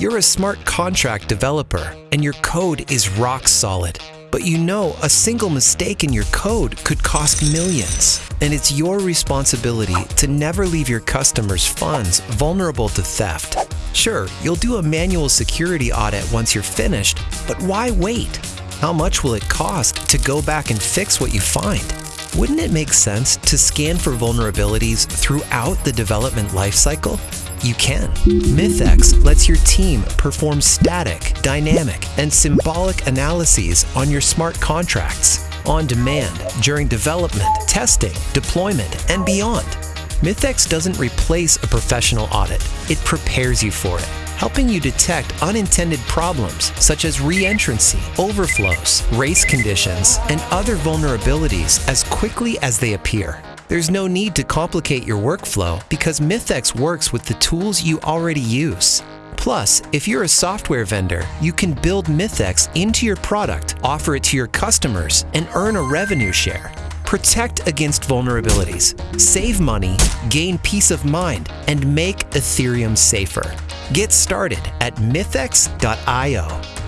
You're a smart contract developer and your code is rock solid. But you know a single mistake in your code could cost millions. And it's your responsibility to never leave your customers' funds vulnerable to theft. Sure, you'll do a manual security audit once you're finished, but why wait? How much will it cost to go back and fix what you find? Wouldn't it make sense to scan for vulnerabilities throughout the development lifecycle? You can. MythX lets your team perform static, dynamic, and symbolic analyses on your smart contracts on demand during development, testing, deployment, and beyond. MythX doesn't replace a professional audit, it prepares you for it, helping you detect unintended problems such as reentrancy, overflows, race conditions, and other vulnerabilities as quickly as they appear. There's no need to complicate your workflow because MythX works with the tools you already use. Plus, if you're a software vendor, you can build MythX into your product, offer it to your customers, and earn a revenue share. Protect against vulnerabilities, save money, gain peace of mind, and make Ethereum safer. Get started at mythx.io.